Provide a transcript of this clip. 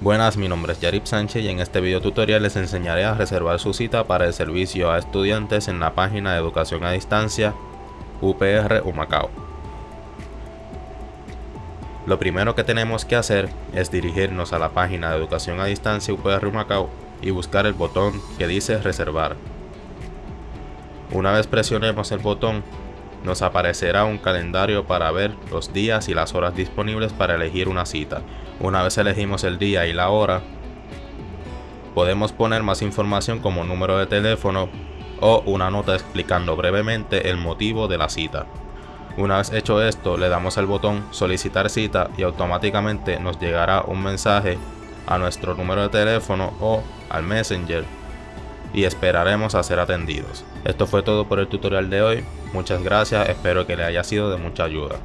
Buenas, mi nombre es Yarib Sánchez y en este video tutorial les enseñaré a reservar su cita para el servicio a estudiantes en la página de educación a distancia UPR Humacao. Lo primero que tenemos que hacer es dirigirnos a la página de educación a distancia UPR Humacao y buscar el botón que dice reservar. Una vez presionemos el botón, nos aparecerá un calendario para ver los días y las horas disponibles para elegir una cita. Una vez elegimos el día y la hora, podemos poner más información como número de teléfono o una nota explicando brevemente el motivo de la cita. Una vez hecho esto, le damos al botón solicitar cita y automáticamente nos llegará un mensaje a nuestro número de teléfono o al Messenger y esperaremos a ser atendidos. Esto fue todo por el tutorial de hoy, muchas gracias, espero que le haya sido de mucha ayuda.